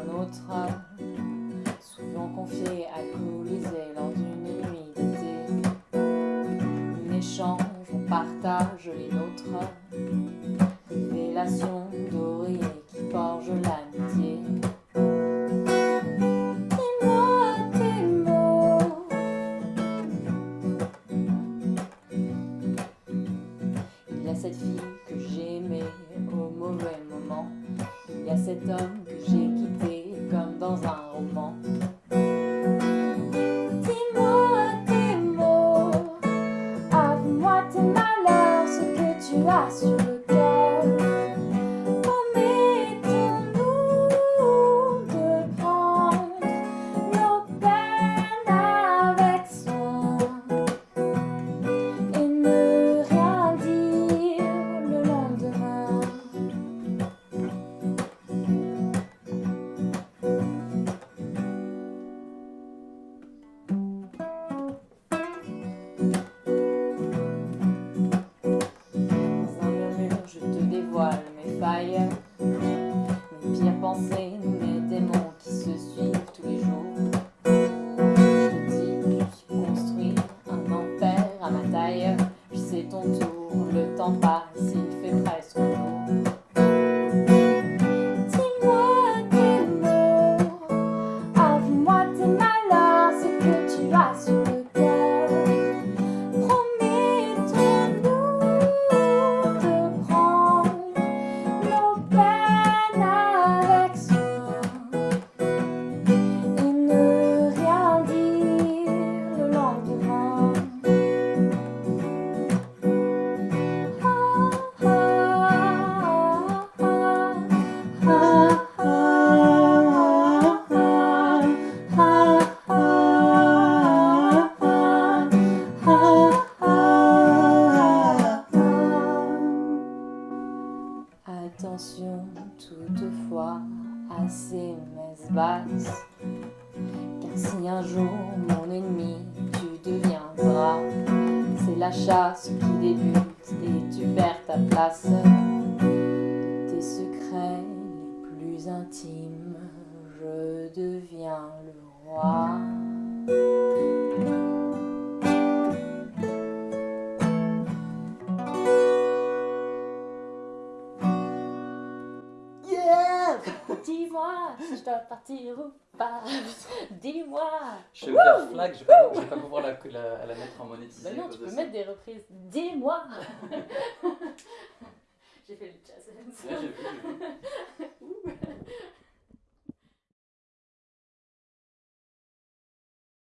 un autre homme, souvent confié, alcoolisé lors d'une nuit d'été. On échange, on partage les nôtres, révélation d'oreiller qui forge l'amitié. Il y a cette fille que j'aimais au mauvais moment. Il y a cet homme Sous terre, promets-nous de prendre nos peines avec soin et ne rien dire le lendemain. Attention toutefois à ces messes basses, car si un jour mon ennemi tu deviendras, c'est la chasse qui débute et tu perds ta place. Tes secrets les plus intimes, je deviens le roi. Dis-moi si je dois partir ou pas. Dis-moi. Je vais faire flag, je vais pas, je vais pas pouvoir la, la, la mettre en monétisé. À non, tu peux mettre des reprises. Dis-moi. J'ai fait le jazz. Ouais,